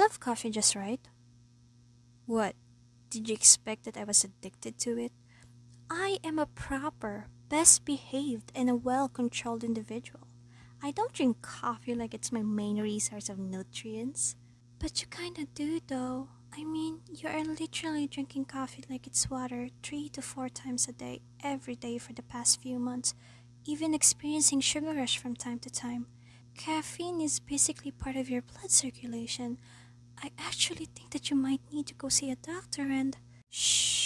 love coffee just right. What? Did you expect that I was addicted to it? I am a proper, best behaved, and a well controlled individual. I don't drink coffee like it's my main resource of nutrients. But you kinda do though. I mean, you are literally drinking coffee like it's water three to four times a day, every day for the past few months, even experiencing sugar rush from time to time. Caffeine is basically part of your blood circulation. I actually think that you might need to go see a doctor and. Shh!